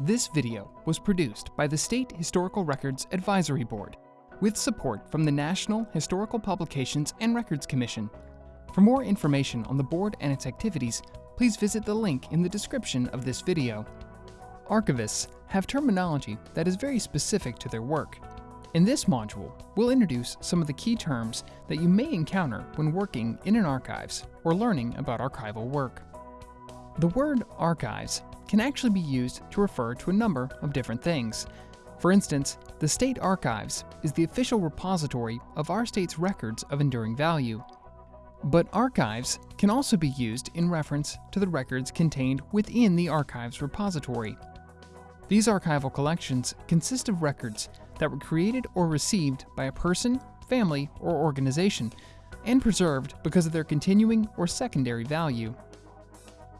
This video was produced by the State Historical Records Advisory Board with support from the National Historical Publications and Records Commission. For more information on the board and its activities, please visit the link in the description of this video. Archivists have terminology that is very specific to their work. In this module, we'll introduce some of the key terms that you may encounter when working in an archives or learning about archival work. The word archives can actually be used to refer to a number of different things. For instance, the State Archives is the official repository of our state's records of enduring value. But archives can also be used in reference to the records contained within the archives repository. These archival collections consist of records that were created or received by a person, family, or organization, and preserved because of their continuing or secondary value.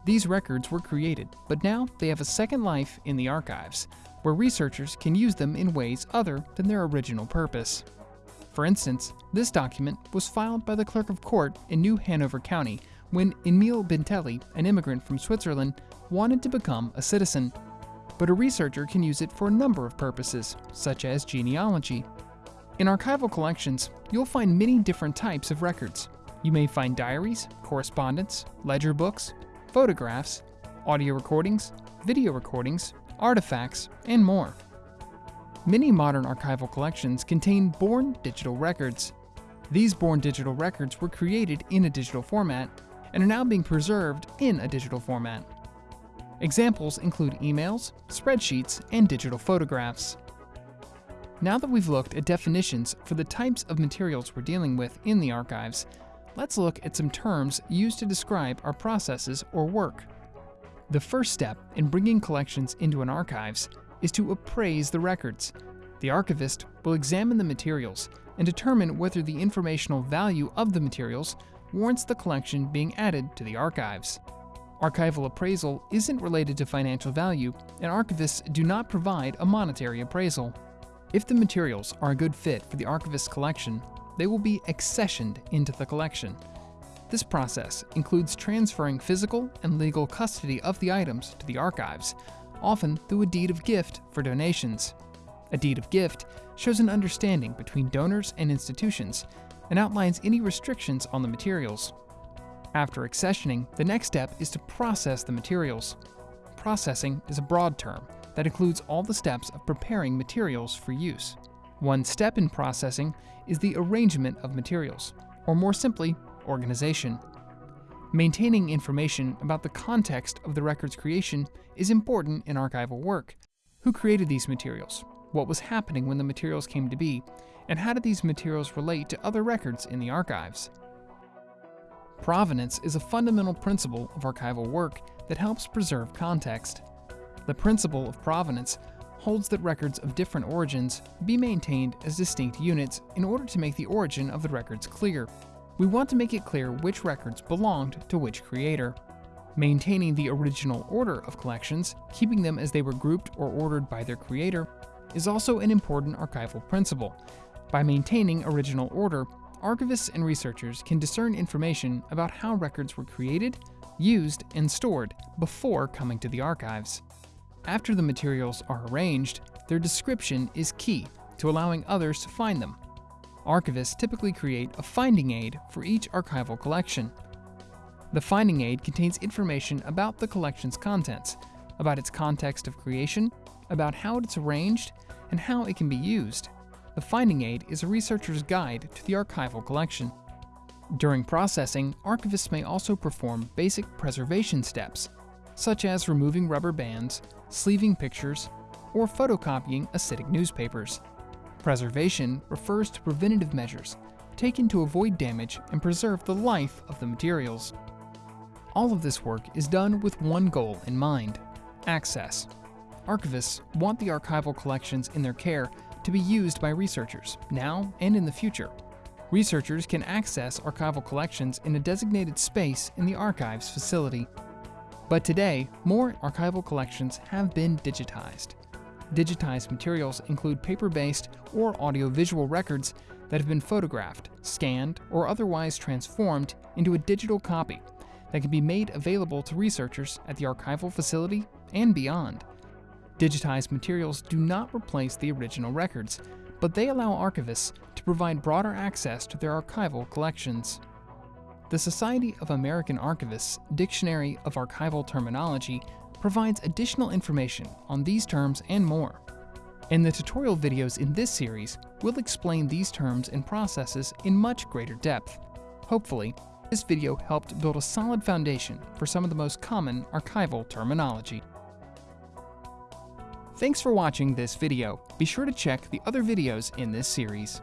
These records were created, but now they have a second life in the archives, where researchers can use them in ways other than their original purpose. For instance, this document was filed by the clerk of court in New Hanover County when Emile Bintelli, an immigrant from Switzerland, wanted to become a citizen. But a researcher can use it for a number of purposes, such as genealogy. In archival collections, you'll find many different types of records. You may find diaries, correspondence, ledger books, photographs, audio recordings, video recordings, artifacts, and more. Many modern archival collections contain born digital records. These born digital records were created in a digital format and are now being preserved in a digital format. Examples include emails, spreadsheets, and digital photographs. Now that we've looked at definitions for the types of materials we're dealing with in the archives, let's look at some terms used to describe our processes or work. The first step in bringing collections into an archives is to appraise the records. The archivist will examine the materials and determine whether the informational value of the materials warrants the collection being added to the archives. Archival appraisal isn't related to financial value, and archivists do not provide a monetary appraisal. If the materials are a good fit for the archivist's collection, they will be accessioned into the collection. This process includes transferring physical and legal custody of the items to the archives, often through a deed of gift for donations. A deed of gift shows an understanding between donors and institutions and outlines any restrictions on the materials. After accessioning, the next step is to process the materials. Processing is a broad term that includes all the steps of preparing materials for use. One step in processing is the arrangement of materials, or more simply, organization. Maintaining information about the context of the record's creation is important in archival work. Who created these materials? What was happening when the materials came to be? And how did these materials relate to other records in the archives? Provenance is a fundamental principle of archival work that helps preserve context. The principle of provenance holds that records of different origins be maintained as distinct units in order to make the origin of the records clear. We want to make it clear which records belonged to which creator. Maintaining the original order of collections, keeping them as they were grouped or ordered by their creator, is also an important archival principle. By maintaining original order, archivists and researchers can discern information about how records were created, used, and stored before coming to the archives. After the materials are arranged, their description is key to allowing others to find them. Archivists typically create a finding aid for each archival collection. The finding aid contains information about the collection's contents, about its context of creation, about how it's arranged, and how it can be used. The finding aid is a researcher's guide to the archival collection. During processing, archivists may also perform basic preservation steps, such as removing rubber bands, sleeving pictures, or photocopying acidic newspapers. Preservation refers to preventative measures taken to avoid damage and preserve the life of the materials. All of this work is done with one goal in mind access. Archivists want the archival collections in their care to be used by researchers, now and in the future. Researchers can access archival collections in a designated space in the archives facility. But today, more archival collections have been digitized. Digitized materials include paper-based or audiovisual records that have been photographed, scanned, or otherwise transformed into a digital copy that can be made available to researchers at the archival facility and beyond. Digitized materials do not replace the original records, but they allow archivists to provide broader access to their archival collections. The Society of American Archivists Dictionary of Archival Terminology provides additional information on these terms and more. In the tutorial videos in this series, we'll explain these terms and processes in much greater depth. Hopefully, this video helped build a solid foundation for some of the most common archival terminology. Thanks for watching this video. Be sure to check the other videos in this series.